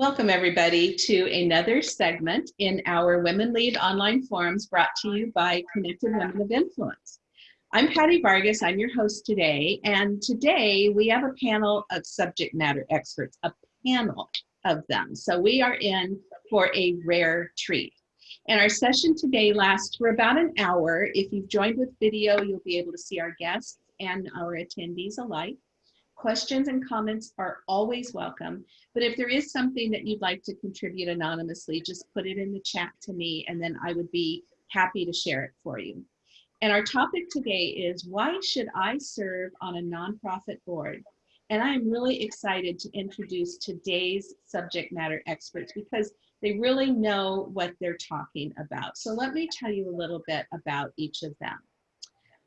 Welcome everybody to another segment in our Women Lead online forums brought to you by Connected Women of Influence. I'm Patty Vargas, I'm your host today, and today we have a panel of subject matter experts, a panel of them. So we are in for a rare treat. And our session today lasts for about an hour. If you've joined with video, you'll be able to see our guests and our attendees alike. Questions and comments are always welcome, but if there is something that you'd like to contribute anonymously, just put it in the chat to me and then I would be happy to share it for you. And our topic today is why should I serve on a nonprofit board? And I'm really excited to introduce today's subject matter experts because they really know what they're talking about. So let me tell you a little bit about each of them.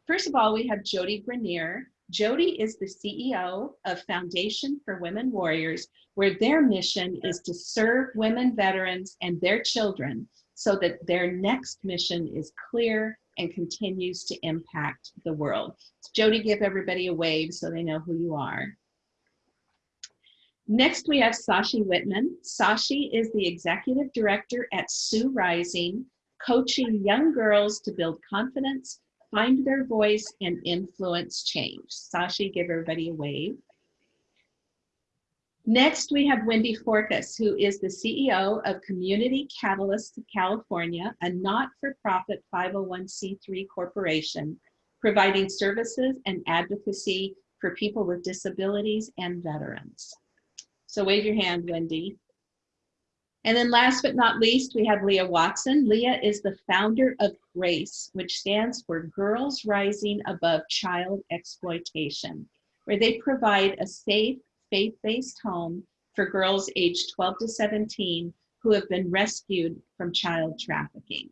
First of all, we have Jody Grenier, Jody is the CEO of Foundation for Women Warriors, where their mission is to serve women veterans and their children so that their next mission is clear and continues to impact the world. Jody, give everybody a wave so they know who you are. Next, we have Sashi Whitman. Sashi is the executive director at Sue Rising, coaching young girls to build confidence, find their voice and influence change. Sashi, give everybody a wave. Next, we have Wendy Forkas, who is the CEO of Community Catalyst California, a not-for-profit 501c3 corporation providing services and advocacy for people with disabilities and veterans. So wave your hand, Wendy. And then last but not least, we have Leah Watson. Leah is the founder of GRACE, which stands for Girls Rising Above Child Exploitation, where they provide a safe, faith-based home for girls aged 12 to 17 who have been rescued from child trafficking.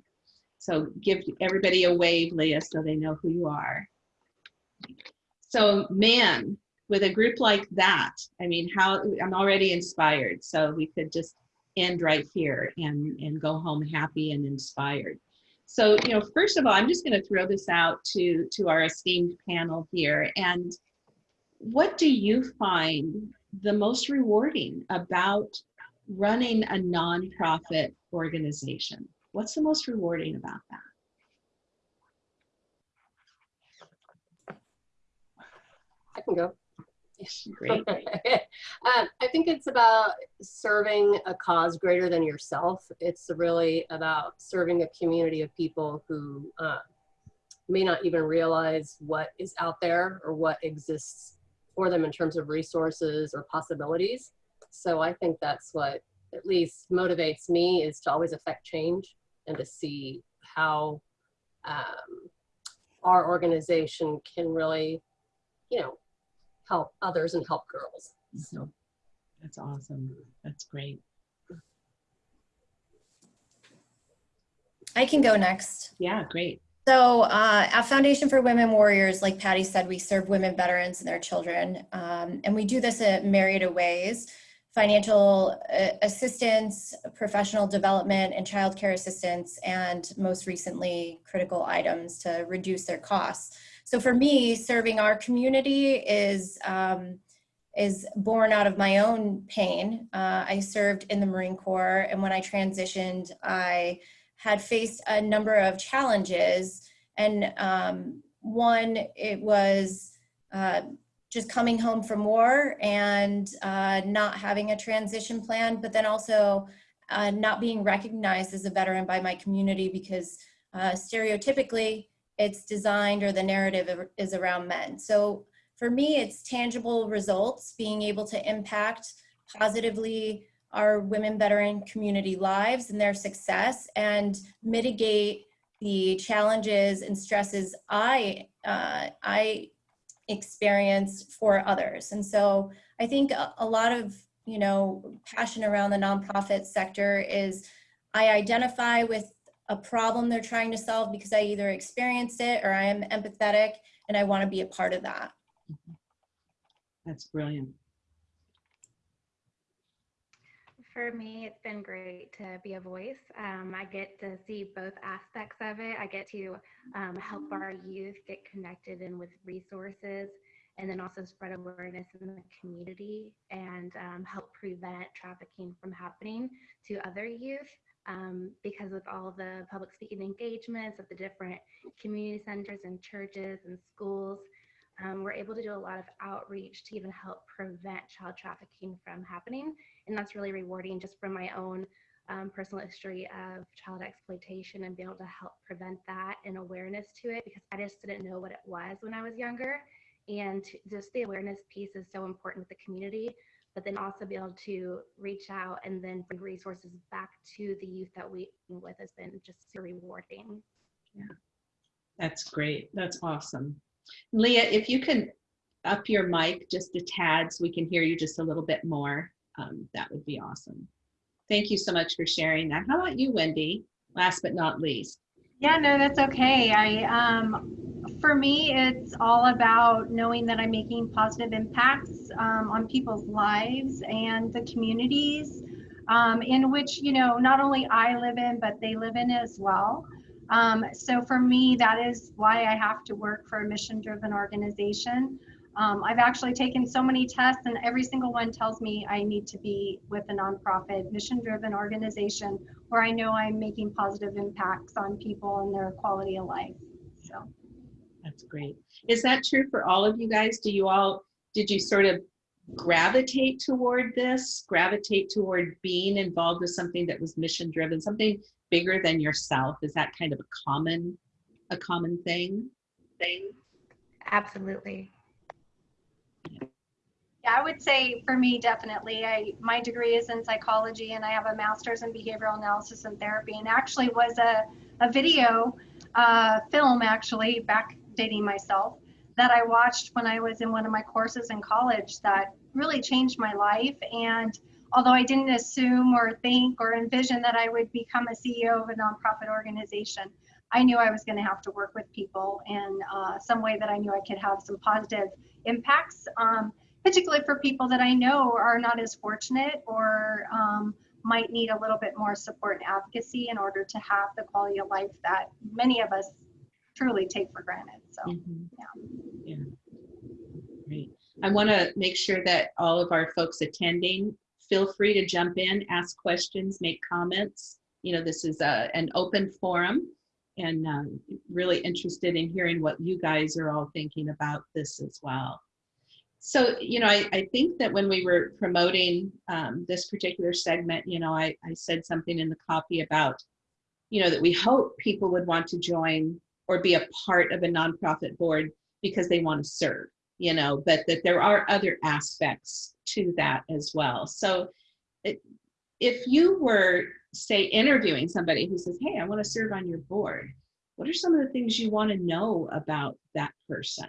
So give everybody a wave, Leah, so they know who you are. So man, with a group like that, I mean, how I'm already inspired. So we could just end right here and, and go home happy and inspired. So, you know, first of all, I'm just going to throw this out to, to our esteemed panel here. And what do you find the most rewarding about running a nonprofit organization? What's the most rewarding about that? I can go. Great. um, I think it's about serving a cause greater than yourself. It's really about serving a community of people who uh, may not even realize what is out there or what exists for them in terms of resources or possibilities. So I think that's what at least motivates me is to always affect change and to see how um, our organization can really, you know, help others and help girls. So that's awesome. That's great. I can go next. Yeah, great. So uh, at Foundation for Women Warriors, like Patty said, we serve women veterans and their children. Um, and we do this in myriad of ways, financial uh, assistance, professional development, and childcare assistance, and most recently, critical items to reduce their costs. So for me, serving our community is, um, is born out of my own pain. Uh, I served in the Marine Corps and when I transitioned, I had faced a number of challenges and um, one, it was uh, just coming home from war and uh, not having a transition plan, but then also uh, not being recognized as a veteran by my community because uh, stereotypically it's designed or the narrative is around men. So for me, it's tangible results, being able to impact positively our women veteran community lives and their success and mitigate the challenges and stresses I, uh, I experienced for others. And so I think a, a lot of, you know, passion around the nonprofit sector is I identify with a problem they're trying to solve because I either experienced it or I am empathetic and I want to be a part of that. That's brilliant. For me, it's been great to be a voice. Um, I get to see both aspects of it. I get to um, help our youth get connected and with resources and then also spread awareness in the community and um, help prevent trafficking from happening to other youth. Um, because with all the public speaking engagements at the different community centers and churches and schools, um, we're able to do a lot of outreach to even help prevent child trafficking from happening. And that's really rewarding just from my own um, personal history of child exploitation and being able to help prevent that and awareness to it because I just didn't know what it was when I was younger. And just the awareness piece is so important with the community, but then also be able to reach out and then bring resources back to the youth that we with has been just so rewarding. Yeah. That's great. That's awesome. Leah, if you can up your mic just a tad so we can hear you just a little bit more, um, that would be awesome. Thank you so much for sharing that. How about you, Wendy? Last but not least. Yeah, no, that's okay. I, um, for me, it's all about knowing that I'm making positive impacts um, on people's lives and the communities um, in which, you know, not only I live in, but they live in as well. Um, so for me, that is why I have to work for a mission driven organization. Um, I've actually taken so many tests, and every single one tells me I need to be with a nonprofit, mission driven organization where I know I'm making positive impacts on people and their quality of life. So, That's great. Is that true for all of you guys? Do you all, did you sort of gravitate toward this, gravitate toward being involved with something that was mission driven, something bigger than yourself? Is that kind of a common, a common thing? Thing? Absolutely. yeah, I would say for me, definitely. I my degree is in psychology, and I have a master's in behavioral analysis and therapy, and actually was a a video uh, film actually back dating myself that I watched when I was in one of my courses in college that really changed my life. And although I didn't assume or think or envision that I would become a CEO of a nonprofit organization, I knew I was going to have to work with people in uh, some way that I knew I could have some positive impacts, um, particularly for people that I know are not as fortunate or um, might need a little bit more support and advocacy in order to have the quality of life that many of us truly take for granted. So, Mhm. yeah. Yeah. Great. I want to make sure that all of our folks attending feel free to jump in, ask questions, make comments. You know, this is a, an open forum and um, really interested in hearing what you guys are all thinking about this as well. So, you know, I, I think that when we were promoting um, this particular segment, you know, I, I said something in the copy about, you know, that we hope people would want to join or be a part of a nonprofit board because they want to serve, you know, but that there are other aspects to that as well. So it, if you were, say, interviewing somebody who says, hey, I want to serve on your board, what are some of the things you want to know about that person?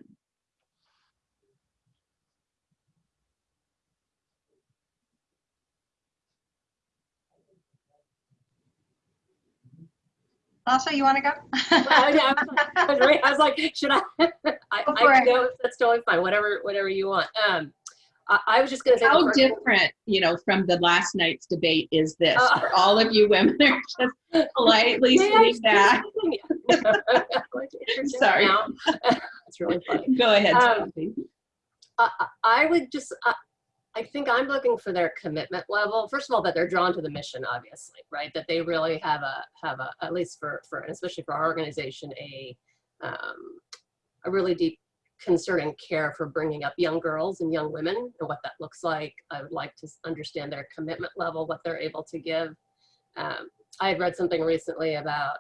Lasha, you want to go? I, was like, I was like, should I? I, Go for I it. know that's totally fine. Whatever, whatever you want. Um, I, I was just gonna say. How first- different, you know, from the last night's debate is this? Uh. For all of you women are just politely May I sitting back. speak? Like, Sorry. now? That's really funny. Go ahead, Um, I, I I would just, I, I think I'm looking for their commitment level. First of all, that they're drawn to the mission, obviously, right? That they really have a, have a, at least for, for, especially for our organization, a, um, a really deep concern and care for bringing up young girls and young women and what that looks like. I would like to understand their commitment level, what they're able to give. Um, I had read something recently about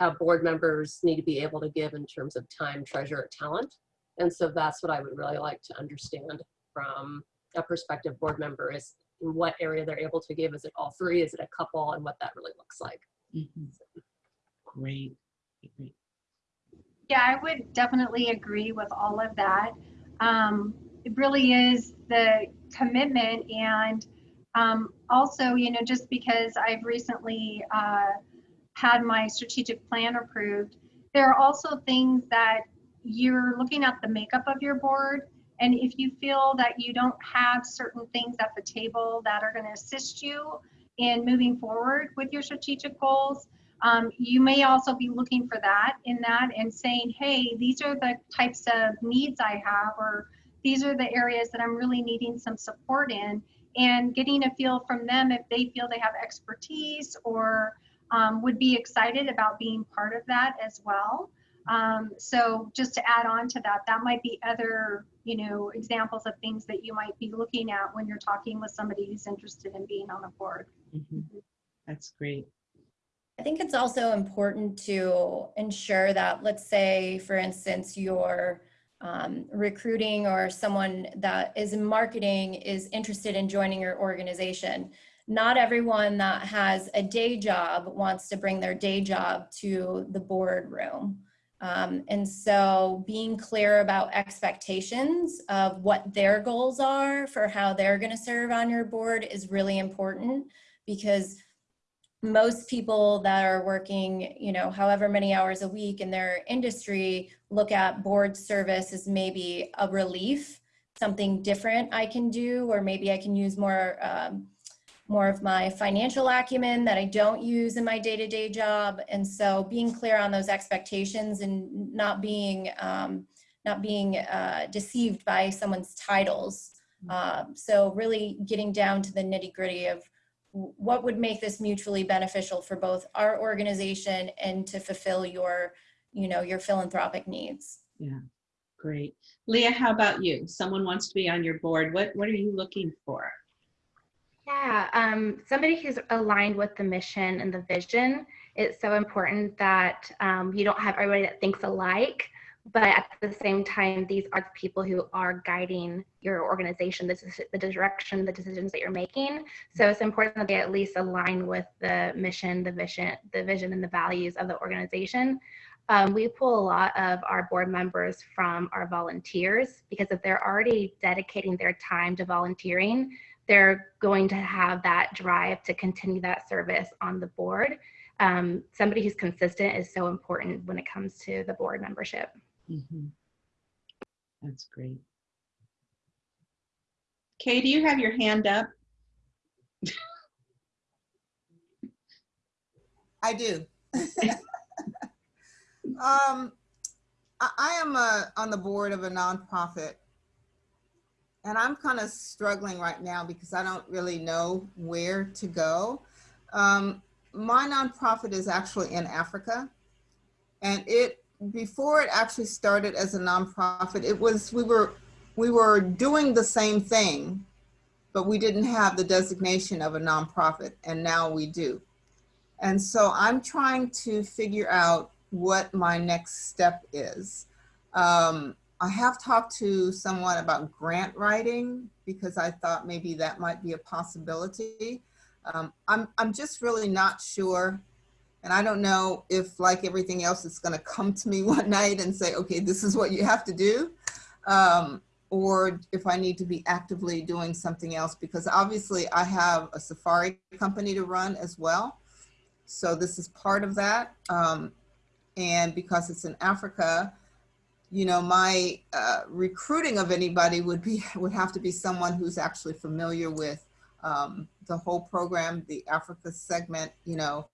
how board members need to be able to give in terms of time, treasure, talent. And so that's what I would really like to understand from a prospective board member is in what area they're able to give. Is it all three? Is it a couple? And what that really looks like. Mhm. Great. Great. Yeah, I would definitely agree with all of that. Um, it really is the commitment and um, also, you know, just because I've recently uh, had my strategic plan approved, there are also things that you're looking at the makeup of your board. And if you feel that you don't have certain things at the table that are going to assist you in moving forward with your strategic goals, um, you may also be looking for that in that and saying, hey, these are the types of needs I have, or these are the areas that I'm really needing some support in and getting a feel from them if they feel they have expertise or um, would be excited about being part of that as well. Um, so just to add on to that, that might be other, you know, examples of things that you might be looking at when you're talking with somebody who's interested in being on a board. Mhm. That's great. I think it's also important to ensure that, let's say, for instance, you're um, recruiting or someone that is in marketing is interested in joining your organization. Not everyone that has a day job wants to bring their day job to the boardroom. Um, and so being clear about expectations of what their goals are for how they're going to serve on your board is really important because most people that are working, you know, however many hours a week in their industry look at board service as maybe a relief, something different I can do, or maybe I can use more, um, more of my financial acumen that I don't use in my day-to-day job. And so being clear on those expectations and not being, um, not being uh, deceived by someone's titles. Um, so really getting down to the nitty gritty of what would make this mutually beneficial for both our organization and to fulfill your, you know, your philanthropic needs. Yeah, great. Leah, how about you? Someone wants to be on your board. What, what are you looking for? Yeah, um, somebody who's aligned with the mission and the vision. It's so important that um, you don't have everybody that thinks alike, but at the same time, these are the people who are guiding your organization, this is the direction, the decisions that you're making. So it's important that they at least align with the mission, the vision, the vision and the values of the organization. Um, we pull a lot of our board members from our volunteers because if they're already dedicating their time to volunteering, they're going to have that drive to continue that service on the board. Um, somebody who's consistent is so important when it comes to the board membership. Mhm. That's great. Kay, do you have your hand up? I do. um, I, I am a, on the board of a nonprofit, and I'm kind of struggling right now because I don't really know where to go. Um, my nonprofit is actually in Africa, and it before it actually started as a nonprofit, it was we were we were doing the same thing, but we didn't have the designation of a nonprofit, and now we do. And so I'm trying to figure out what my next step is. Um, I have talked to someone about grant writing because I thought maybe that might be a possibility. Um, I'm, I'm just really not sure. And I don't know if like everything else, it's gonna come to me one night and say, okay, this is what you have to do. Um, or if I need to be actively doing something else because obviously I have a safari company to run as well. So this is part of that. Um, and because it's in Africa, you know, my uh, recruiting of anybody would be would have to be someone who's actually familiar with um, the whole program, the Africa segment, you know,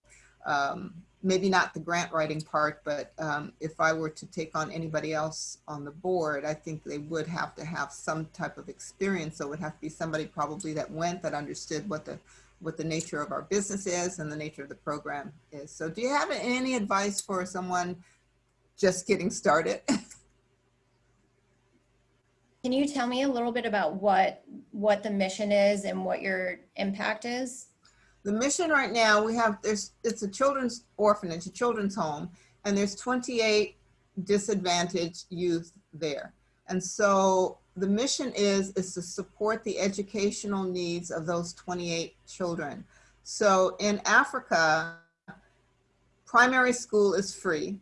um, maybe not the grant writing part, but um, if I were to take on anybody else on the board, I think they would have to have some type of experience. So it would have to be somebody probably that went, that understood what the what the nature of our business is and the nature of the program is. So do you have any advice for someone just getting started? Can you tell me a little bit about what what the mission is and what your impact is? The mission right now, we have, there's, it's a children's orphanage, a children's home, and there's 28 disadvantaged youth there. And so the mission is, is to support the educational needs of those 28 children. So in Africa, primary school is free,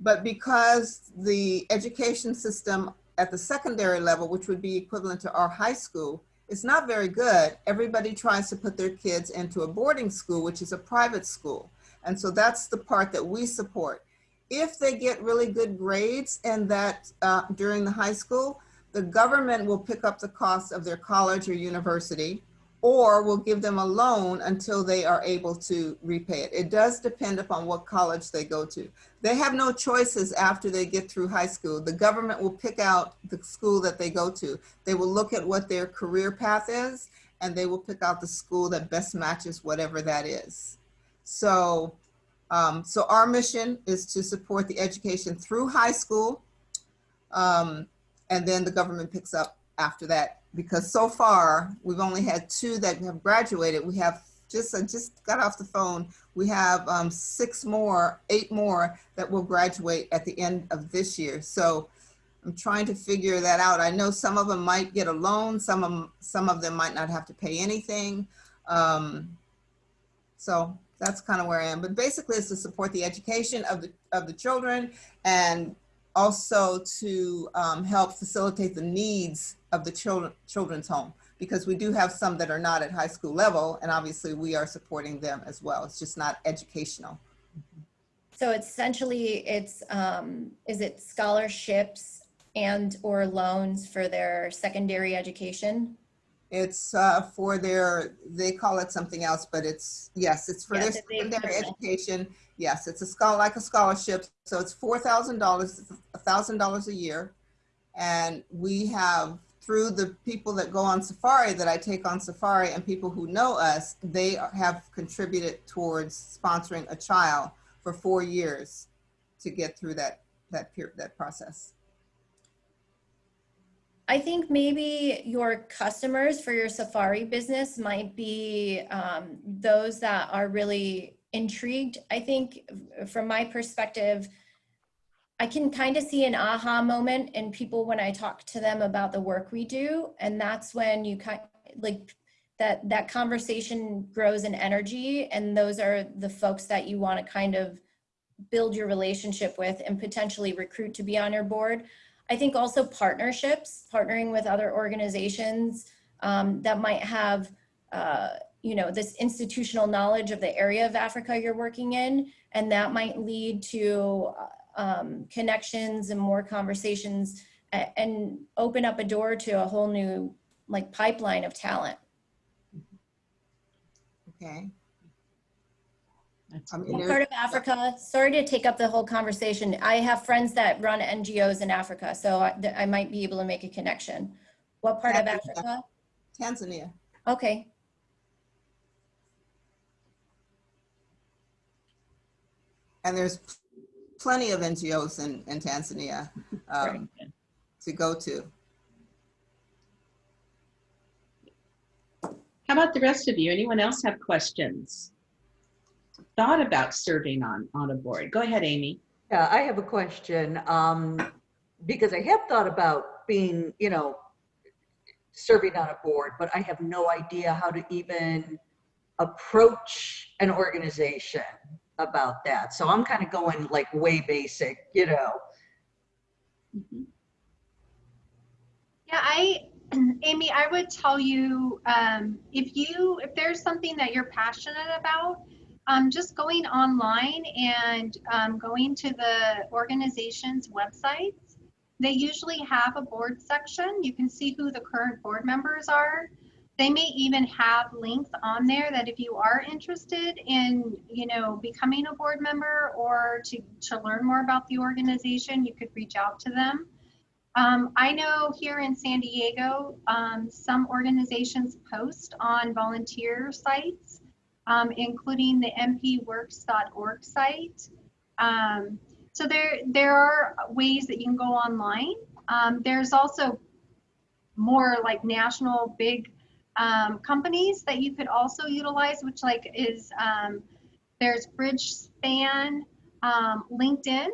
but because the education system at the secondary level, which would be equivalent to our high school, it's not very good. Everybody tries to put their kids into a boarding school, which is a private school. And so that's the part that we support. If they get really good grades and that uh, during the high school, the government will pick up the cost of their college or university, or we'll give them a loan until they are able to repay it. It does depend upon what college they go to. They have no choices after they get through high school. The government will pick out the school that they go to. They will look at what their career path is and they will pick out the school that best matches whatever that is. So, um, so our mission is to support the education through high school. Um, and then the government picks up after that because so far we've only had two that have graduated. We have just, I just got off the phone. We have um, six more, eight more that will graduate at the end of this year. So I'm trying to figure that out. I know some of them might get a loan. Some of them, some of them might not have to pay anything. Um, so that's kind of where I am. But basically, it's to support the education of the of the children and also to um, help facilitate the needs of the children children's home because we do have some that are not at high school level, and obviously we are supporting them as well. It's just not educational. So essentially, it's, um, is it scholarships and or loans for their secondary education? It's uh, for their, they call it something else, but it's, yes, it's for Yeah, their the secondary education. Yes, it's a scholar, like a scholarship. So it's four thousand dollars, a thousand dollars a year. And we have, through the people that go on safari, that I take on safari and people who know us, they have contributed towards sponsoring a child for four years to get through that, that period, that process. I think maybe your customers for your safari business might be um, those that are really intrigued. I think from my perspective, I can kind of see an aha moment in people when I talk to them about the work we do. And that's when you kind like that that conversation grows in energy. And those are the folks that you want to kind of build your relationship with and potentially recruit to be on your board. I think also partnerships, partnering with other organizations um, that might have, uh, you know, this institutional knowledge of the area of Africa you're working in, and that might lead to uh, um, connections and more conversations and open up a door to a whole new like pipeline of talent. Okay. I mean, part of Africa? Sorry to take up the whole conversation. I have friends that run NGOs in Africa, so I, I might be able to make a connection. What part of Africa. Africa? Tanzania. Okay, And there's plenty of NGOs in, in Tanzania um, very to go to. How about the rest of you? Anyone else have questions? Thought about serving on, on a board? Go ahead, Amy. Yeah, I have a question, um, because I have thought about being, you know, serving on a board, but I have no idea how to even approach an organization about that. So I'm kind of going like way basic, you know. Mhm. Yeah, I, Amy, I would tell you, um, if you, if there's something that you're passionate about, um, just going online and um, going to the organization's websites, they usually have a board section. You can see who the current board members are. They may even have links on there that if you are interested in, you know, becoming a board member or to, to learn more about the organization, you could reach out to them. Um, I know here in San Diego, um, some organizations post on volunteer sites, um, including the mpworks.org site. Um, so there, there are ways that you can go online. Um, there's also more like national big um, companies that you could also utilize, which like is um, there's Bridgespan, um, LinkedIn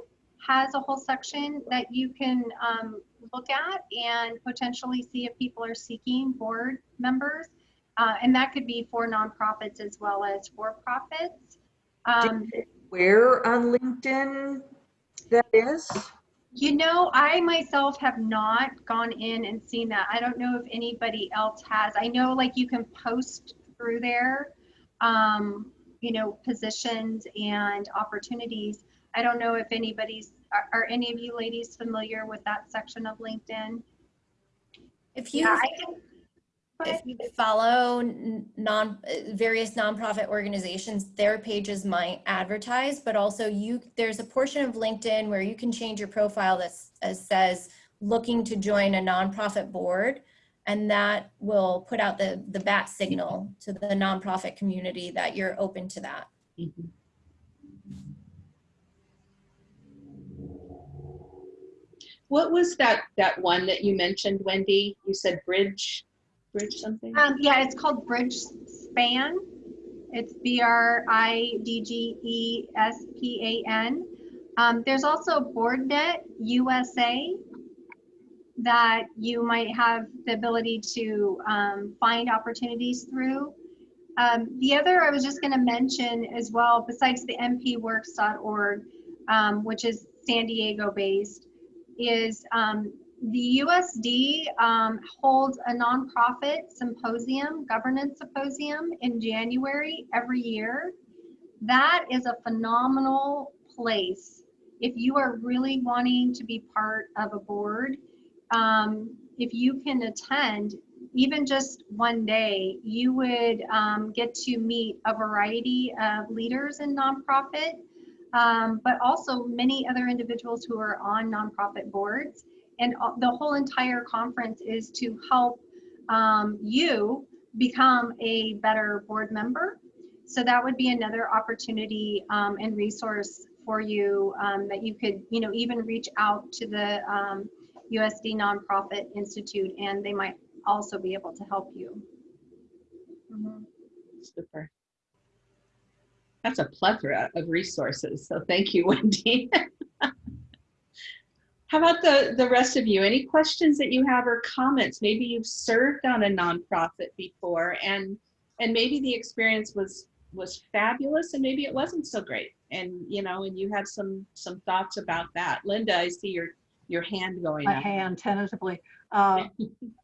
has a whole section that you can um, look at and potentially see if people are seeking board members. Uh, and that could be for nonprofits as well as for profits. Um, Where on LinkedIn that is? You know, I myself have not gone in and seen that. I don't know if anybody else has. I know like you can post through there, um, you know, positions and opportunities. I don't know if anybody's, are, are any of you ladies familiar with that section of LinkedIn? if you Yeah, I can, If you follow non, uh, various nonprofit organizations, their pages might advertise, but also you, there's a portion of LinkedIn where you can change your profile that says, looking to join a nonprofit board. And that will put out the, the bat signal to the nonprofit community that you're open to that. Mhm. What was that, that one that you mentioned, Wendy? You said bridge, bridge something? Um, yeah, it's called Bridge Span. It's B R I D G E S P A N. Um, there's also BoardNet USA that you might have the ability to um, find opportunities through. Um, the other I was just going to mention as well, besides the mpworks.org, um, which is San Diego based, is um, the USD um, holds a nonprofit symposium, governance symposium in January every year. That is a phenomenal place. If you are really wanting to be part of a board, um, if you can attend, even just one day, you would um, get to meet a variety of leaders in nonprofit, um, but also many other individuals who are on nonprofit boards. And the whole entire conference is to help um, you become a better board member. So that would be another opportunity um, and resource for you um, that you could, you know, even reach out to the um, USD Nonprofit Institute and they might also be able to help you. Mhm. Super. That's a plethora of resources. So thank you, Wendy. How about the, the rest of you? Any questions that you have or comments? Maybe you've served on a nonprofit before and and maybe the experience was was fabulous and maybe it wasn't so great. And you know, and you have some some thoughts about that. Linda, I see your your hand going my up. hand tentatively. Uh,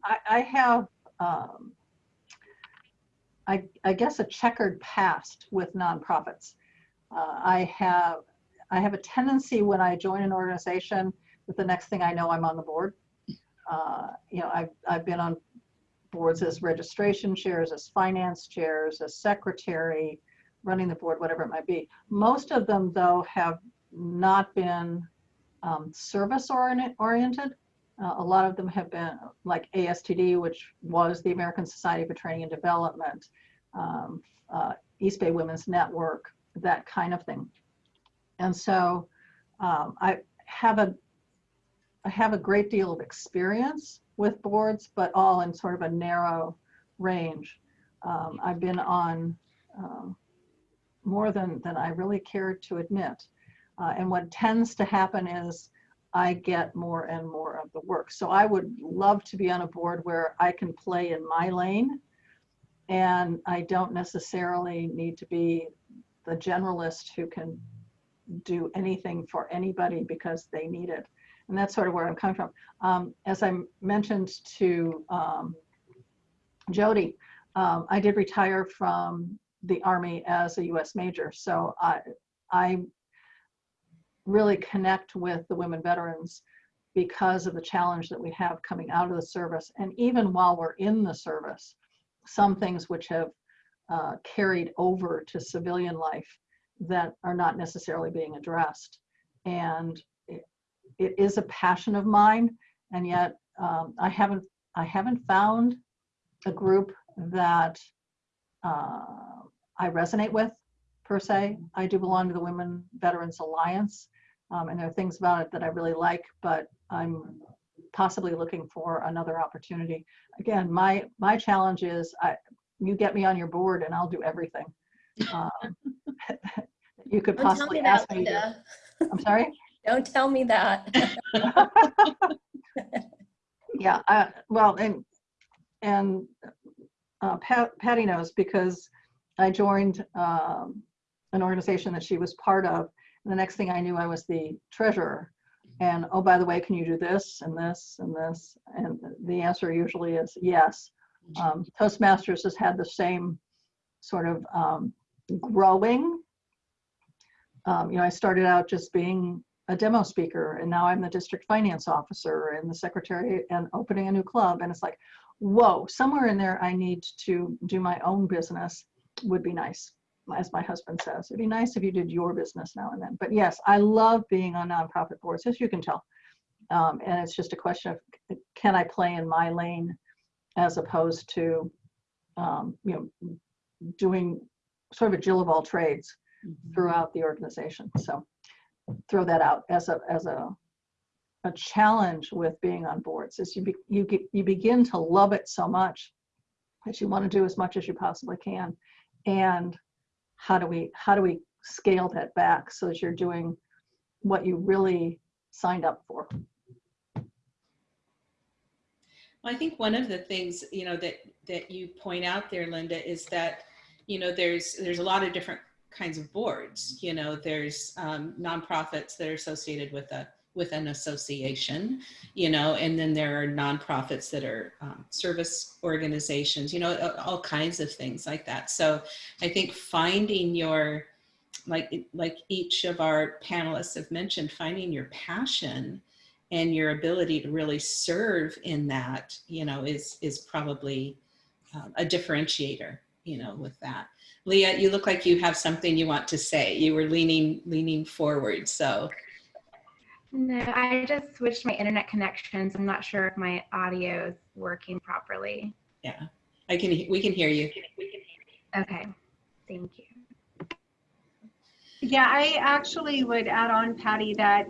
I, I have, um, I, I guess, a checkered past with nonprofits. Uh, I have, I have a tendency when I join an organization that the next thing I know, I'm on the board. Uh, you know, I've, I've been on boards as registration chairs, as finance chairs, as secretary, running the board, whatever it might be. Most of them, though, have not been um, service oriented. Uh, a lot of them have been like ASTD, which was the American Society for Training and Development, um, uh, East Bay Women's Network, that kind of thing. And so um, I have a have a great deal of experience with boards, but all in sort of a narrow range. Um, I've been on um, more than than I really care to admit. Uh, and what tends to happen is I get more and more of the work. So I would love to be on a board where I can play in my lane and I don't necessarily need to be the generalist who can do anything for anybody because they need it. And that's sort of where I'm coming from. Um, as I mentioned to um, Jody, um, I did retire from the Army as a US Major. So I, I really connect with the women veterans because of the challenge that we have coming out of the service. And even while we're in the service, some things which have uh, carried over to civilian life that are not necessarily being addressed. And it, is a passion of mine. And yet um, I haven't, I haven't found a group that uh, I resonate with per se. I do belong to the Women Veterans Alliance. Um, and there are things about it that I really like, but I'm possibly looking for another opportunity. Again, my my challenge is I, you get me on your board and I'll do everything. Um, you could tell possibly ask me. To, I'm sorry. Don't tell me that. yeah. I, well, and and uh, Pat, Patty knows because I joined um, an organization that she was part of and the next thing I knew, I was the treasurer. And oh, by the way, can you do this and this and this? And the answer usually is yes. Um, Toastmasters has had the same sort of um, growing. Um, you know, I started out just being a demo speaker, and now I'm the district finance officer and the secretary and opening a new club. And it's like, whoa, somewhere in there I need to do my own business would be nice. As my husband says, it'd be nice if you did your business now and then. But yes, I love being on nonprofit boards, as you can tell. Um, and it's just a question of can I play in my lane as opposed to, um, you know, doing sort of a Jill of all trades throughout the organization. So throw that out as a as a a challenge with being on boards is you be, you get you begin to love it so much that you want to do as much as you possibly can. And how do we how do we scale that back so that you're doing what you really signed up for? Well, I think one of the things, you know, that, that you point out there, Linda, is that, you know, there's, there's a lot of different kinds of boards, you know, there's um, nonprofits that are associated with a, with an association, you know, and then there are nonprofits that are um, service organizations, you know, all kinds of things like that. So I think finding your, like, like each of our panelists have mentioned, finding your passion and your ability to really serve in that, you know, is, is probably um, a differentiator, you know, with that. Leah, you look like you have something you want to say. You were leaning, leaning forward, so. No, I just switched my internet connections. I'm not sure if my audio is working properly. Yeah, I can, we can hear you. Okay, thank you. Yeah, I actually would add on, Patty, that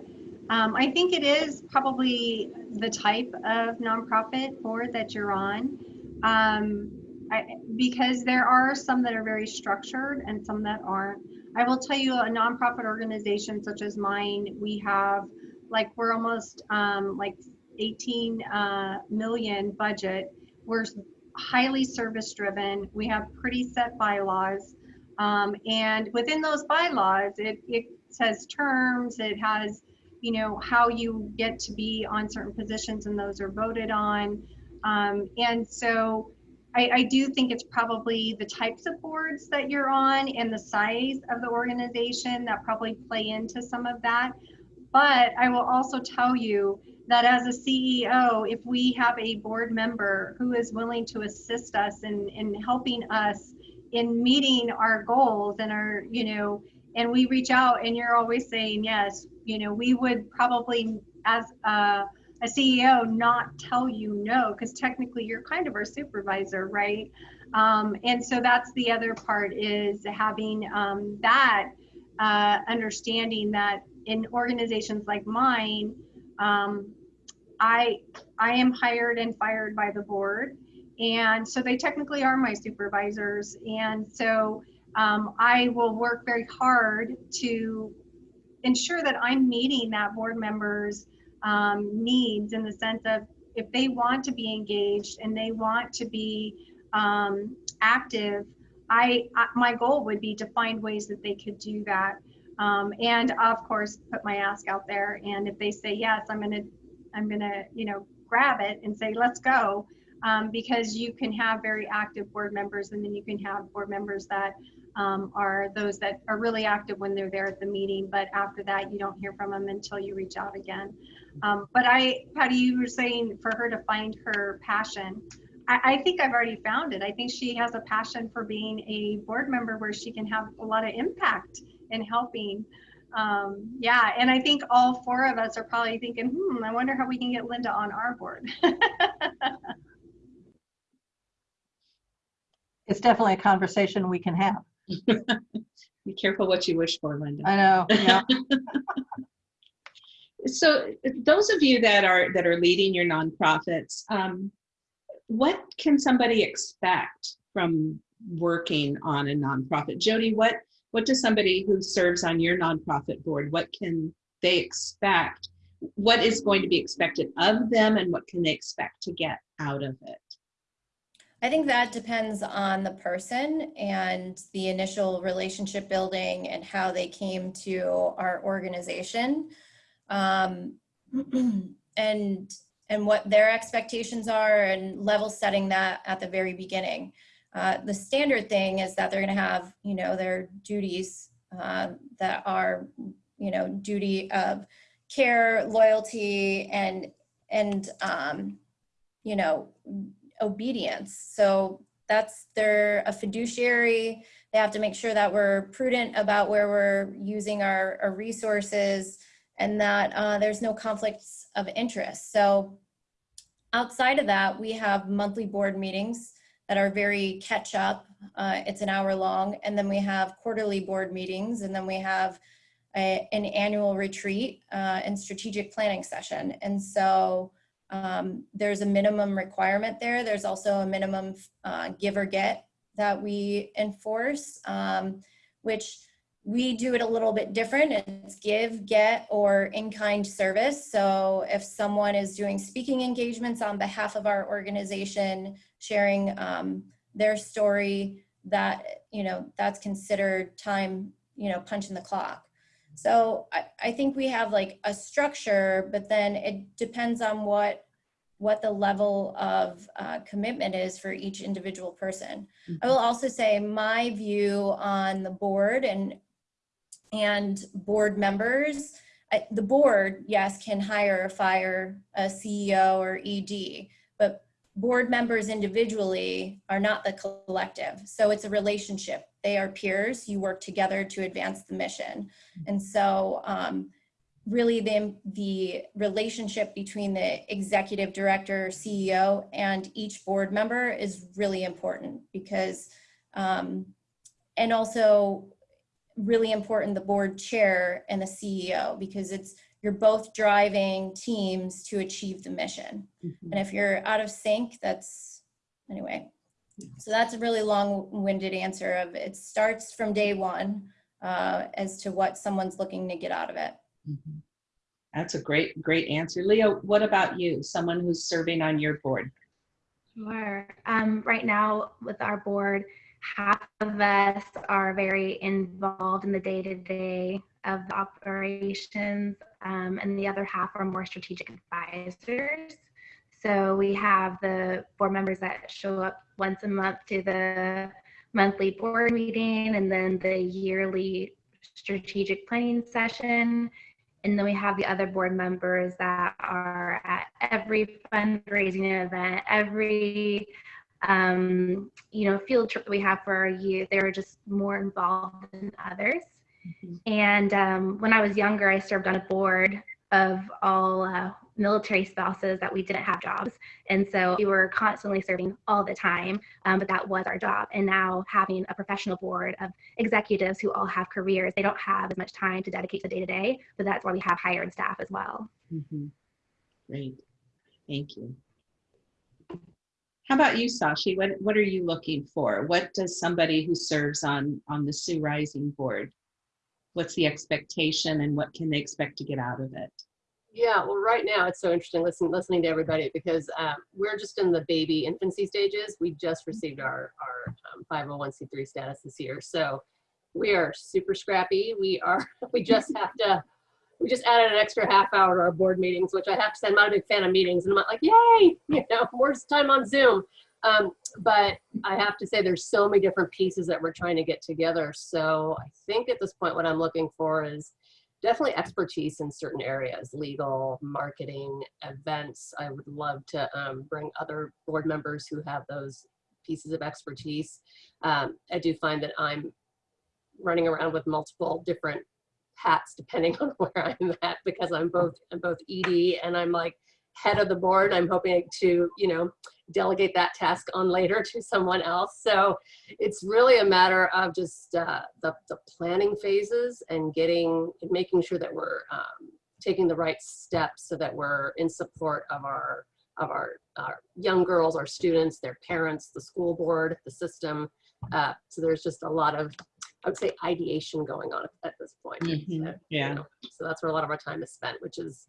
um, I think it is probably the type of nonprofit board that you're on. Um, I, because there are some that are very structured and some that aren't. I will tell you a nonprofit organization such as mine, we have like we're almost um, like 18 uh, million budget. We're highly service driven. We have pretty set bylaws. Um, and within those bylaws, it, it says terms, it has you know, how you get to be on certain positions and those are voted on. Um, and so I, I, do think it's probably the types of boards that you're on and the size of the organization that probably play into some of that. But I will also tell you that as a CEO, if we have a board member who is willing to assist us in, in helping us in meeting our goals and our, you know, and we reach out and you're always saying yes, you know, we would probably, as a, a CEO, not tell you no, because technically you're kind of our supervisor, right? Um, and so that's the other part is having um, that uh, understanding that in organizations like mine, um, I I am hired and fired by the board, and so they technically are my supervisors, and so um, I will work very hard to ensure that I'm meeting that board member's um, needs in the sense of if they want to be engaged and they want to be um, active, I, I, my goal would be to find ways that they could do that. Um, and of course, put my ask out there. And if they say yes, I'm gonna, I'm gonna, you know, grab it and say let's go, um, because you can have very active board members, and then you can have board members that um, are those that are really active when they're there at the meeting, but after that, you don't hear from them until you reach out again. Um, but I, Patty, you were saying for her to find her passion. I, I, think I've already found it. I think she has a passion for being a board member where she can have a lot of impact in helping. Um, yeah, and I think all four of us are probably thinking, hmm, I wonder how we can get Linda on our board. it's definitely a conversation we can have. Be careful what you wish for, Linda. I know. Yeah. so those of you that are that are leading your nonprofits, um, what can somebody expect from working on a nonprofit? Jody, what what does somebody who serves on your nonprofit board, what can they expect? What is going to be expected of them and what can they expect to get out of it? I think that depends on the person and the initial relationship building and how they came to our organization um, and and what their expectations are and level setting that at the very beginning. Uh, the standard thing is that they're going to have, you know, their duties uh, that are, you know, duty of care, loyalty, and and um, you know, obedience. So that's they're a fiduciary. They have to make sure that we're prudent about where we're using our, our resources and that uh, there's no conflicts of interest. So outside of that, we have monthly board meetings that are very catch up. Uh, it's an hour long. And then we have quarterly board meetings. And then we have a, an annual retreat uh, and strategic planning session. And so um, there's a minimum requirement there. There's also a minimum uh, give or get that we enforce, um, which we do it a little bit different. It's give, get, or in-kind service. So if someone is doing speaking engagements on behalf of our organization, sharing um, their story, that, you know, that's considered time, you know, punching the clock. So I, I think we have like a structure, but then it depends on what what the level of uh, commitment is for each individual person. I will also say my view on the board and and board members, I, the board, yes, can hire or fire a CEO or ED, but board members individually are not the collective. So it's a relationship. They are peers. You work together to advance the mission. And so um, really the, the relationship between the executive director, CEO, and each board member is really important because, um, and also really important the board chair and the CEO because it's, you're both driving teams to achieve the mission. Mhm. And if you're out of sync, that's, anyway. So that's a really long-winded answer of it starts from day one uh, as to what someone's looking to get out of it. Mhm. That's a great, great answer. Leah, what about you? Someone who's serving on your board? Sure. Um, right now with our board, half of us are very involved in the day-to-day of the operations, um, and the other half are more strategic advisors. So we have the board members that show up once a month to the monthly board meeting and then the yearly strategic planning session. And then we have the other board members that are at every fundraising event, every um, you know, field trip that we have for our youth. They're just more involved than others. Mhm. And um, when I was younger, I served on a board of all uh, military spouses that we didn't have jobs. And so we were constantly serving all the time, um, but that was our job. And now having a professional board of executives who all have careers, they don't have as much time to dedicate to day to day, but that's why we have hired staff as well. Mhm. Great, thank you. How about you, Sashi? What, what are you looking for? What does somebody who serves on, on the Sioux Rising Board? What's the expectation and what can they expect to get out of it? Yeah, well, right now it's so interesting listening listening to everybody because um, we're just in the baby infancy stages. We just received our our um, 501c3 status this year, so we are super scrappy. We are we just have to we just added an extra half hour to our board meetings, which I have to say I'm not a big fan of meetings, and I'm like yay, you know, more time on Zoom. Um, but I have to say there's so many different pieces that we're trying to get together. So I think at this point what I'm looking for is definitely expertise in certain areas, legal, marketing, events. I would love to um, bring other board members who have those pieces of expertise. Um, I do find that I'm running around with multiple different hats depending on where I'm at because I'm both I'm both ED and I'm like head of the board. I'm hoping to, you know, delegate that task on later to someone else. So it's really a matter of just uh, the, the planning phases and getting, and making sure that we're um, taking the right steps so that we're in support of our, of our, our young girls, our students, their parents, the school board, the system. Uh, so there's just a lot of, I would say ideation going on at this point. Mhm, So, you yeah. know, So that's where a lot of our time is spent, which is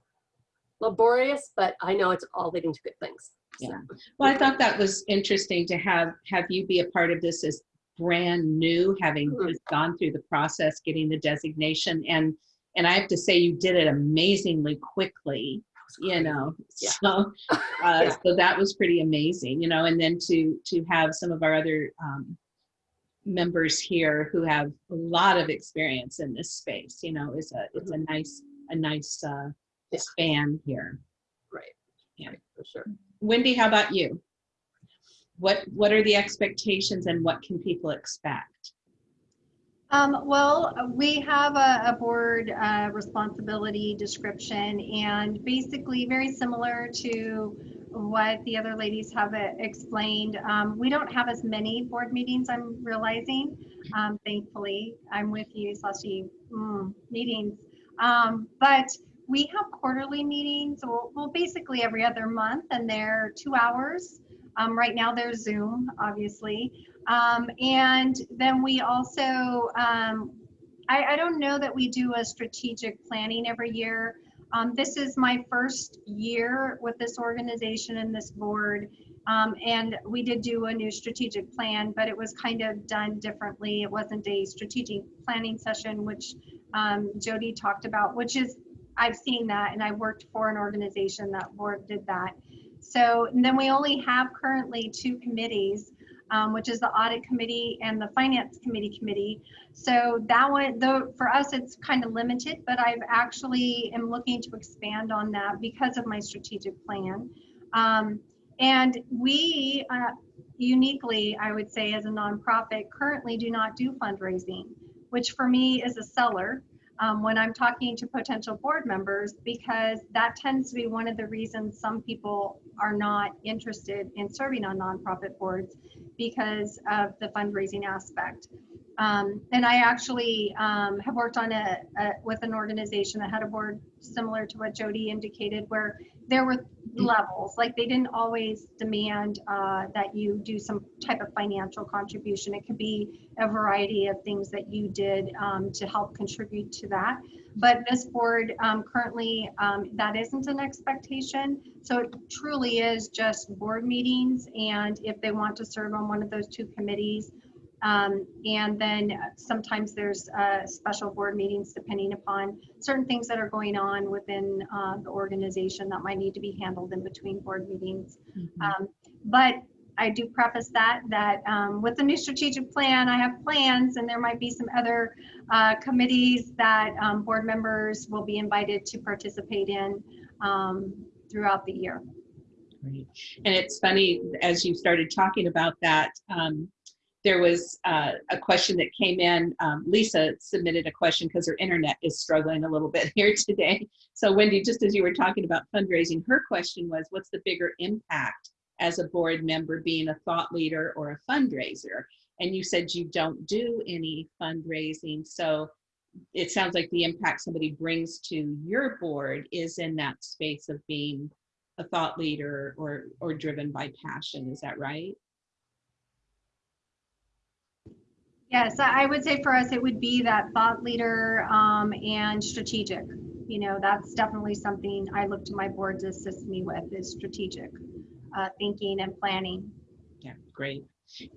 laborious, but I know it's all leading to good things. So, Yeah. Well, I thought that was interesting to have, have you be a part of this as brand new, having Mhm. just gone through the process, getting the designation. And, and I have to say, you did it amazingly quickly, you know, Yeah. so, uh, Yeah. so that was pretty amazing, you know, and then to, to have some of our other, um, members here who have a lot of experience in this space, you know, is a, it's a nice, a nice, uh, Yeah. span here. Right. Yeah. Right, For sure. Wendy, how about you? what what are the expectations and what can people expect? Um, well, we have a, a board uh, responsibility description and basically very similar to what the other ladies have uh, explained. Um, we don't have as many board meetings, I'm realizing. Um, thankfully, I'm with you, Sashi, mm, meetings. Um, but we have quarterly meetings, well, well, basically every other month, and they're two hours. Um, right now, they're Zoom, obviously. Um, and then we also, um, I, I, don't know that we do a strategic planning every year. Um, this is my first year with this organization and this board. Um, and we did do a new strategic plan, but it was kind of done differently. It wasn't a strategic planning session, which um, Jody talked about, which is, I've seen that and I worked for an organization that board did that. So then we only have currently two committees um, which is the audit committee and the finance committee committee. So that one, though, for us, it's kind of limited, but I've actually am looking to expand on that because of my strategic plan. Um, and we uh, uniquely, I would say, as a nonprofit, currently do not do fundraising, which for me is a seller. Um, when I'm talking to potential board members, because that tends to be one of the reasons some people are not interested in serving on nonprofit boards because of the fundraising aspect. Um, and I actually um, have worked on a, a, with an organization that had a board similar to what Jody indicated, where there were levels. Like they didn't always demand uh, that you do some type of financial contribution. It could be a variety of things that you did um, to help contribute to that. But this board um, currently, um, that isn't an expectation. So it truly is just board meetings. And if they want to serve on one of those two committees, um, and then sometimes there's uh, special board meetings depending upon certain things that are going on within uh, the organization that might need to be handled in between board meetings. Mm-hmm. Um, but I do preface that that um, with the new strategic plan, I have plans, and there might be some other uh, committees that um, board members will be invited to participate in um, throughout the year. Great. And it's funny as you started talking about that. There was uh, a question that came in. Um, Lisa submitted a question because her internet is struggling a little bit here today. So Wendy, just as you were talking about fundraising, her question was, what's the bigger impact as a board member being a thought leader or a fundraiser? And you said you don't do any fundraising. So it sounds like the impact somebody brings to your board is in that space of being a thought leader or, or driven by passion. Is that right? Yes, I would say for us, it would be that thought leader um, and strategic. You know, that's definitely something I look to my board to assist me with is strategic uh, thinking and planning. Yeah, great.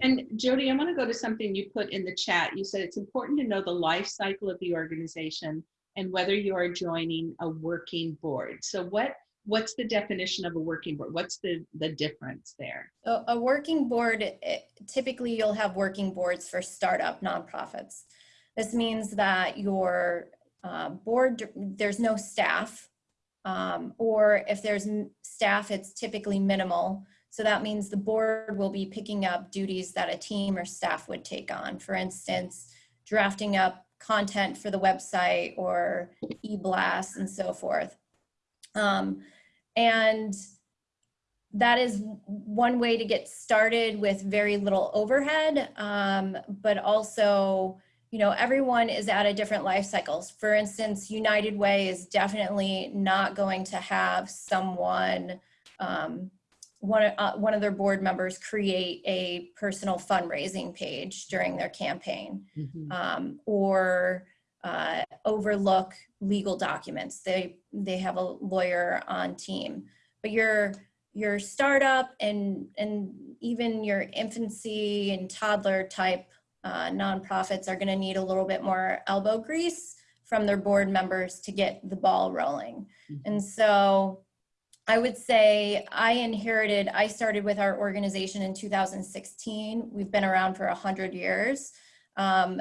And Jody, I want to go to something you put in the chat. You said it's important to know the life cycle of the organization and whether you are joining a working board. So what what's the definition of a working board? What's the, the difference there? A working board, typically you'll have working boards for startup nonprofits. This means that your uh, board, there's no staff, um, or if there's staff, it's typically minimal. So that means the board will be picking up duties that a team or staff would take on. For instance, drafting up content for the website or e-blasts and so forth. Um, and that is one way to get started with very little overhead, um, but also, you know, everyone is at a different life cycles. For instance, United Way is definitely not going to have someone, um, one, uh, one of their board members create a personal fundraising page during their campaign mm -hmm. um, or uh, overlook legal documents. They they have a lawyer on team, but your your startup and and even your infancy and toddler type uh, nonprofits are going to need a little bit more elbow grease from their board members to get the ball rolling. Mm -hmm. And so I would say I inherited, I started with our organization in 2016. We've been around for 100 years. Um,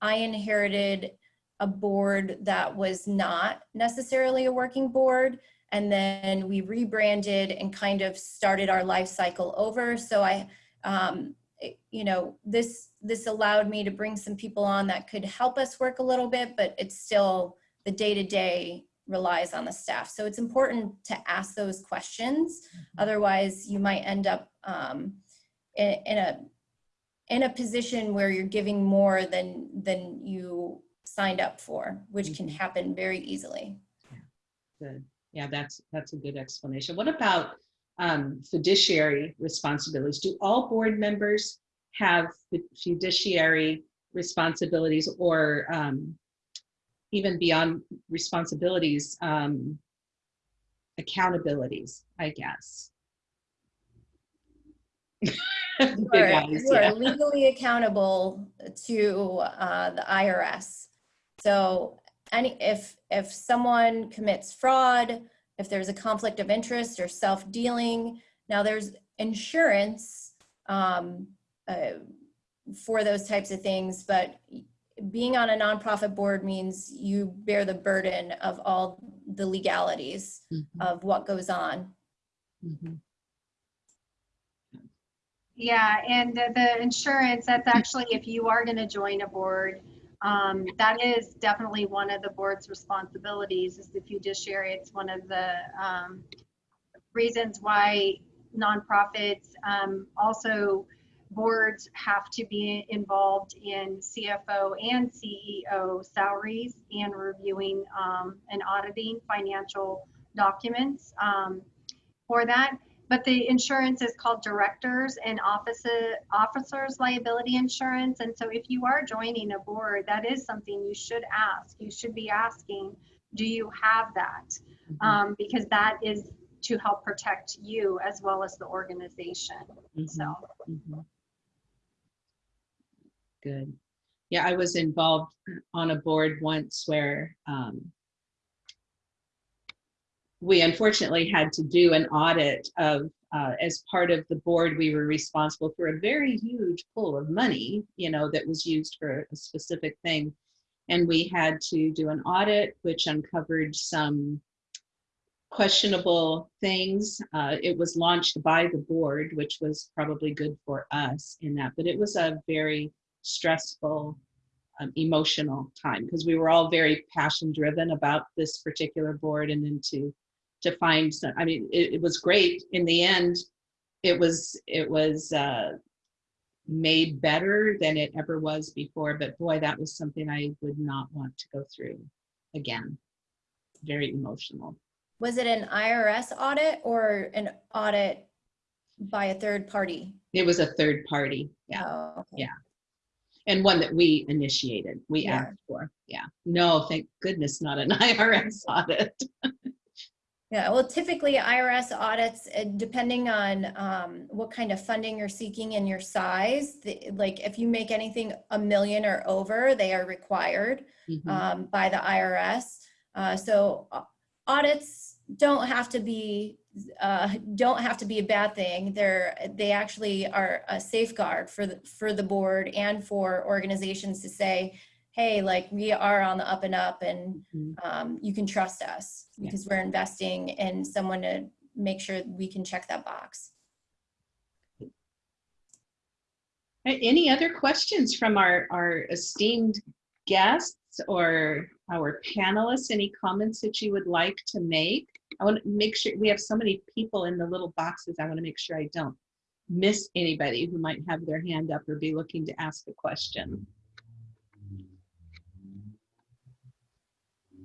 I inherited a board that was not necessarily a working board and then we rebranded and kind of started our life cycle over. So I, um, it- you know, this this allowed me to bring some people on that could help us work a little bit, but it's still the day to day relies on the staff. So it's important to ask those questions. Otherwise, you might end up um, in, in a in a position where you're giving more than than you signed up for, which can happen very easily. Good. Yeah, that's, that's a good explanation. What about um, fiduciary responsibilities? Do all board members have fiduciary responsibilities or um, even beyond responsibilities, um, accountabilities, I guess? You are, yeah. legally accountable to uh, the IRS. So any, if, if someone commits fraud, if there's a conflict of interest or self-dealing, now there's insurance um, uh, for those types of things, but being on a nonprofit board means you bear the burden of all the legalities Mhm, of what goes on. mhm. Yeah, and the, the insurance, that's actually, if you are gonna join a board, um, that is definitely one of the board's responsibilities is the fiduciary. It's one of the, um, reasons why nonprofits, um, also boards have to be involved in CFO and CEO salaries and reviewing, um, and auditing financial documents, um, for that. But the insurance is called directors and officer, officers liability insurance. And so if you are joining a board, that is something you should ask. You should be asking, do you have that? Mhm, Um, because that is to help protect you as well as the organization. mhm. So, Mhm. Good. Yeah, I was involved on a board once where um, we unfortunately had to do an audit of, uh, as part of the board, we were responsible for a very huge pool of money, you know, that was used for a specific thing. And we had to do an audit, which uncovered some questionable things. Uh, it was launched by the board, which was probably good for us in that, but it was a very stressful, um, emotional time because we were all very passion driven about this particular board and then to to find some, I mean, it, it was great in the end. It was it was uh, made better than it ever was before, but boy, that was something I would not want to go through again. Very emotional. Was it an IRS audit or an audit by a third party? It was a third party, yeah, Oh, okay. Yeah. and one that we initiated, we Yeah. asked for, yeah. No, thank goodness, not an IRS audit. Yeah, well, typically IRS audits, uh, depending on um, what kind of funding you're seeking and your size, the- like if you make anything a million or over, they are required Mhm. um, by the IRS. Uh, so audits don't have to be uh, don't have to be a bad thing. They're they actually are a safeguard for the for the board and for organizations to say, hey, like we are on the up and up, and Mhm. um, you can trust us Yeah. because we're investing in someone to make sure we can check that box. Any other questions from our, our esteemed guests or our panelists? Any comments that you would like to make? I want to make sure, we have so many people in the little boxes. I want to make sure I don't miss anybody who might have their hand up or be looking to ask a question.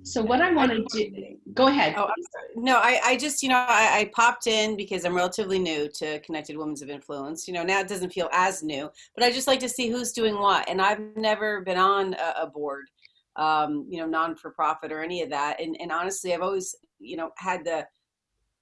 So what I want to do, go ahead. Oh. No, I, I just, you know, I, I popped in because I'm relatively new to Connected Women's of Influence. You know, now it doesn't feel as new, but I just like to see who's doing what. And I've never been on a, a board, um, you know, non for profit or any of that. And, and honestly, I've always, you know, had the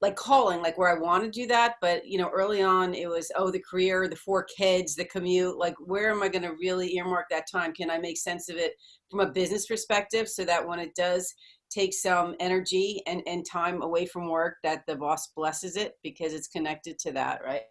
like calling, like where I want to do that. But, you know, early on it was, oh, the career, the four kids, the commute. Like, where am I going to really earmark that time? Can I make sense of it from a business perspective so that when it does take some energy and, and time away from work that the boss blesses it because it's connected to that right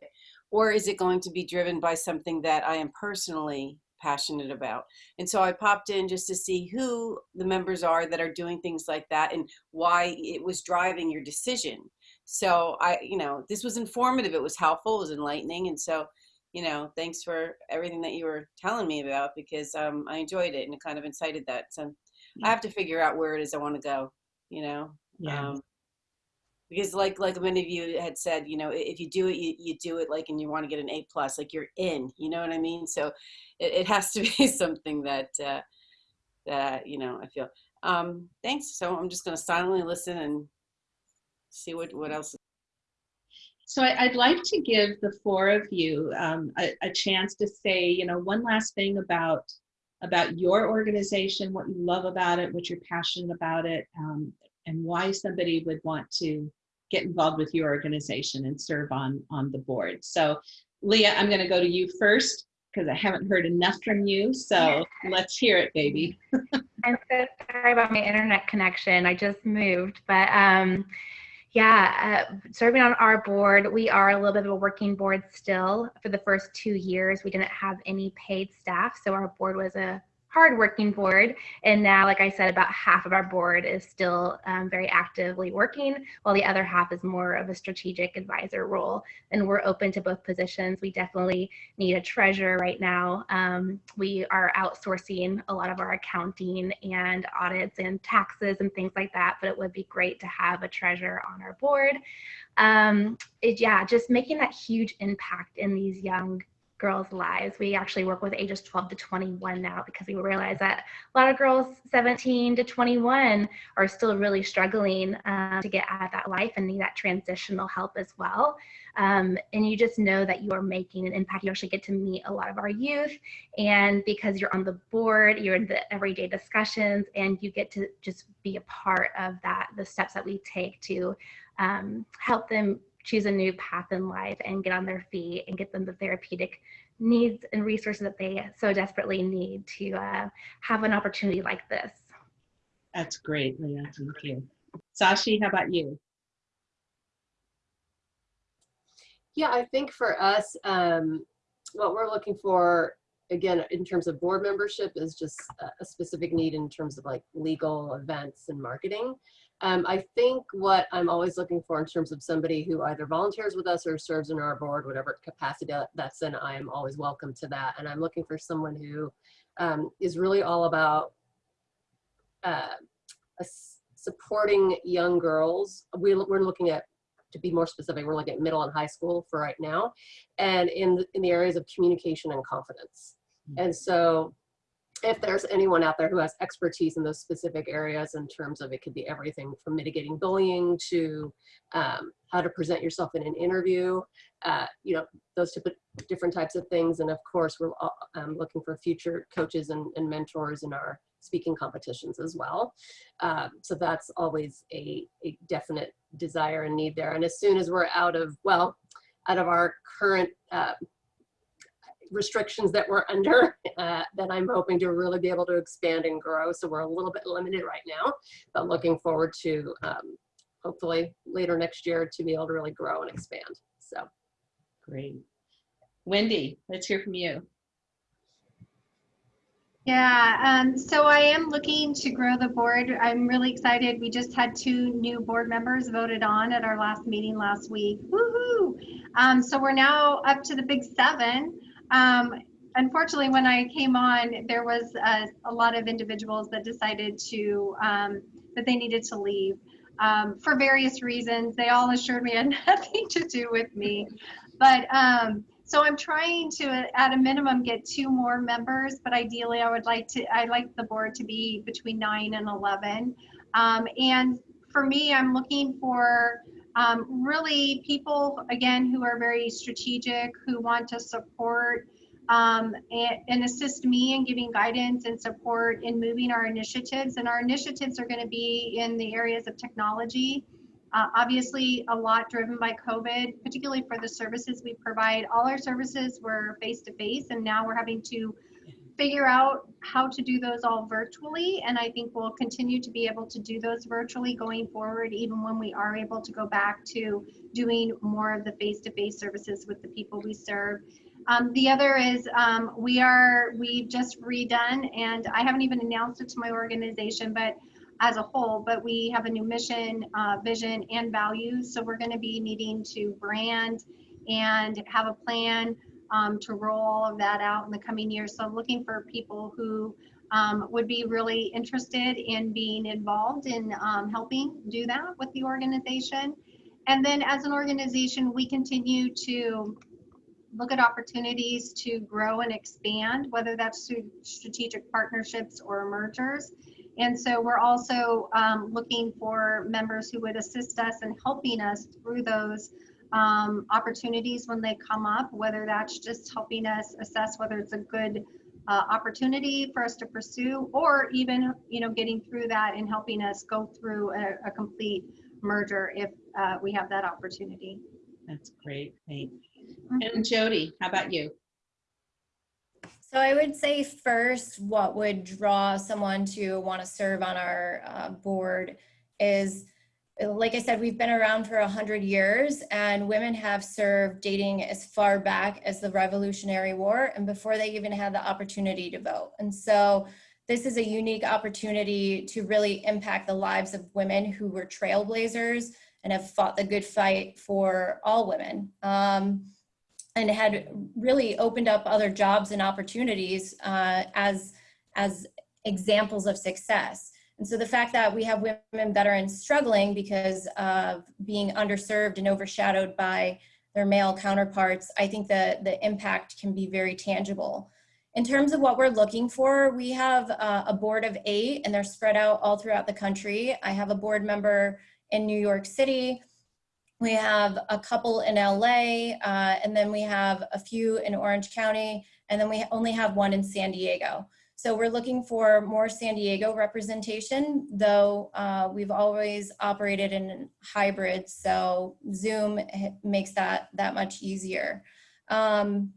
or is it going to be driven by something that i am personally passionate about. And so I popped in just to see who the members are that are doing things like that and why it was driving your decision. So I, you know, this was informative. It was helpful. It was enlightening. And so, you know, thanks for everything that you were telling me about because um, I enjoyed it and it kind of incited that. So I have to figure out where it is I want to go, you know? Yeah. Um, because like like many of you had said you know if you do it you, you do it like and you want to get an a plus like you're in you know what i mean so it, it has to be something that uh that you know i feel um thanks so i'm just going to silently listen and see what what else So I, I'd like to give the four of you um, a, a chance to say, you know, one last thing about about your organization, what you love about it, what you're passionate about it, um, and why somebody would want to get involved with your organization and serve on on the board. So, Leah, I'm going to go to you first because I haven't heard enough from you. So let's hear it, baby. I'm so sorry about my internet connection. I just moved, but um, yeah, uh, serving on our board, we are a little bit of a working board still. For the first two years, we didn't have any paid staff, so our board was a hard working board. And now, like I said, about half of our board is still um, very actively working, while the other half is more of a strategic advisor role. And we're open to both positions. We definitely need a treasurer right now. Um, we are outsourcing a lot of our accounting and audits and taxes and things like that, but it would be great to have a treasurer on our board. Um, it, yeah, just making that huge impact in these young girls' lives. We actually work with ages 12 to 21 now because we realize that a lot of girls 17 to 21 are still really struggling um, to get out of that life and need that transitional help as well. Um, and you just know that you are making an impact. You actually get to meet a lot of our youth, and because you're on the board, you're in the everyday discussions, and you get to just be a part of that, the steps that we take to um, help them choose a new path in life and get on their feet and get them the therapeutic needs and resources that they so desperately need to uh, have an opportunity like this. That's great, Leah. Thank you. Sashi, how about you? Yeah, I think for us, um, what we're looking for, again, in terms of board membership is just a- a specific need in terms of like legal events and marketing. Um, I think what I'm always looking for in terms of somebody who either volunteers with us or serves in our board, whatever capacity that's in, I am always welcome to that. And I'm looking for someone who um, is really all about uh, supporting young girls. We, we're looking at, to be more specific, we're looking at middle and high school for right now, and in, the- in the areas of communication and confidence. And so if there's anyone out there who has expertise in those specific areas in terms of it could be everything from mitigating bullying to um, how to present yourself in an interview, uh, you know, those different types of things. And of course, we're uh, um, looking for future coaches and, and mentors in our speaking competitions as well. Um, so that's always a, a definite desire and need there. And as soon as we're out of, well, out of our current uh, restrictions that we're under uh, that I'm hoping to really be able to expand and grow. So we're a little bit limited right now, but looking forward to um, hopefully later next year to be able to really grow and expand. So Great. Wendy, let's hear from you. Yeah, um, so I am looking to grow the board. I'm really excited. We just had two new board members voted on at our last meeting last week. Woohoo! Um, so we're now up to the big seven. Um, unfortunately, when I came on, there was a, a lot of individuals that decided to um, that they needed to leave um, for various reasons. They all assured me had nothing to do with me, but um, so I'm trying to, at a minimum, get two more members. But ideally, I would like to. I like the board to be between nine and eleven. Um, and for me, I'm looking for um, really people again who are very strategic, who want to support um, and, and, assist me in giving guidance and support in moving our initiatives. And our initiatives are going to be in the areas of technology. Uh, obviously, a lot driven by COVID, particularly for the services we provide. All our services were face to face, and now we're having to figure out how to do those all virtually. And I think we'll continue to be able to do those virtually going forward, even when we are able to go back to doing more of the face to face services with the people we serve. Um, the other is um, we are we've just redone, and I haven't even announced it to my organization, but as a whole, but we have a new mission, uh, vision, and values. So we're going to be needing to brand and have a plan um, to roll all of that out in the coming years. So looking for people who um, would be really interested in being involved in um, helping do that with the organization. And then as an organization, we continue to look at opportunities to grow and expand, whether that's through strategic partnerships or mergers. And so we're also um, looking for members who would assist us in helping us through those um, opportunities when they come up, whether that's just helping us assess whether it's a good uh, opportunity for us to pursue, or even you know getting through that and helping us go through a, a complete merger if uh, we have that opportunity. That's great. Thanks. And Jody, how about you? So I would say first, what would draw someone to want to serve on our uh, board is, like I said, we've been around for a hundred years and women have served dating as far back as the Revolutionary War and before they even had the opportunity to vote. And so this is a unique opportunity to really impact the lives of women who were trailblazers and have fought the good fight for all women. Um, and had really opened up other jobs and opportunities uh, as, as examples of success. And so the fact that we have women veterans struggling because of being underserved and overshadowed by their male counterparts, I think that the impact can be very tangible. In terms of what we're looking for, we have uh, a board of eight and they're spread out all throughout the country. I have a board member in New York City, we have a couple in LA, uh, and then we have a few in Orange County, and then we only have one in San Diego. So we're looking for more San Diego representation, though uh, we've always operated in hybrid, so Zoom makes that that much easier. Um,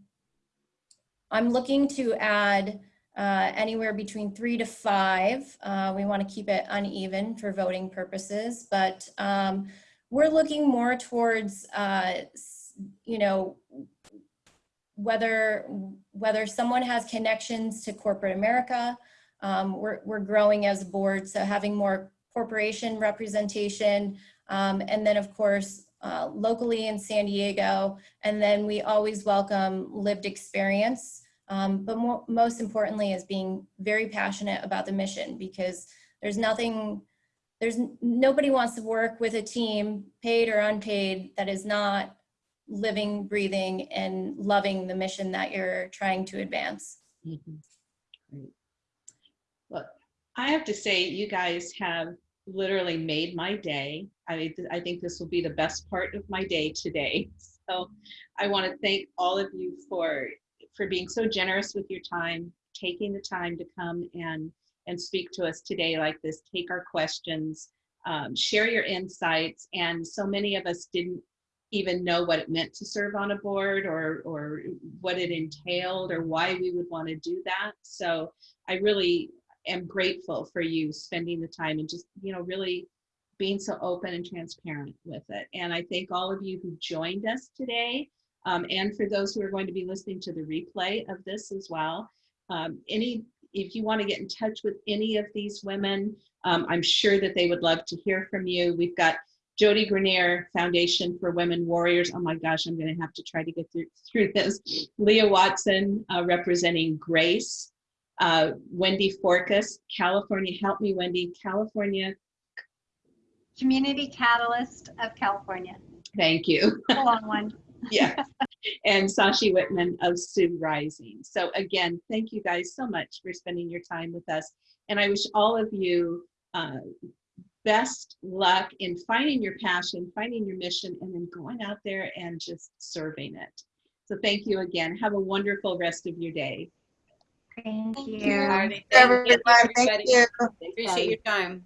I'm looking to add uh, anywhere between three to five. Uh, we want to keep it uneven for voting purposes, but um, we're looking more towards, uh, you know, whether whether someone has connections to corporate America. Um, we're, we're growing as a board, so having more corporation representation. Um, and then of course, uh, locally in San Diego. And then we always welcome lived experience. Um, but more, most importantly is being very passionate about the mission because there's nothing there's nobody wants to work with a team, paid or unpaid, that is not living, breathing, and loving the mission that you're trying to advance. Mm -hmm. Great. Well, I have to say, you guys have literally made my day. I, I think this will be the best part of my day today. So I want to thank all of you for, for being so generous with your time, taking the time to come and and speak to us today like this, take our questions, um, share your insights. And so many of us didn't even know what it meant to serve on a board or, or what it entailed or why we would want to do that. So I really am grateful for you spending the time and just, you know, really being so open and transparent with it. And I thank all of you who joined us today um, and for those who are going to be listening to the replay of this as well. Um, any if you want to get in touch with any of these women, um, I'm sure that they would love to hear from you. We've got Jody Grenier Foundation for Women Warriors. Oh my gosh, I'm going to have to try to get through, through this. Leah Watson uh, representing Grace. Uh, Wendy Forkas, California. Help me, Wendy. California. Community Catalyst of California. Thank you. A long one. yeah. and Sashi Whitman of Sue Rising. So again, thank you guys so much for spending your time with us. And I wish all of you uh, best luck in finding your passion, finding your mission, and then going out there and just serving it. So thank you again. Have a wonderful rest of your day. Thank you. Thank you. Everybody, thank you. Appreciate your time.